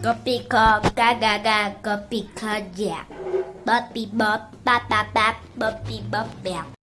Guppy cop, ga ga ga, guppy cut, yeah. Buppy bop, bop bop bop, buppy bop, yeah.